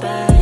back.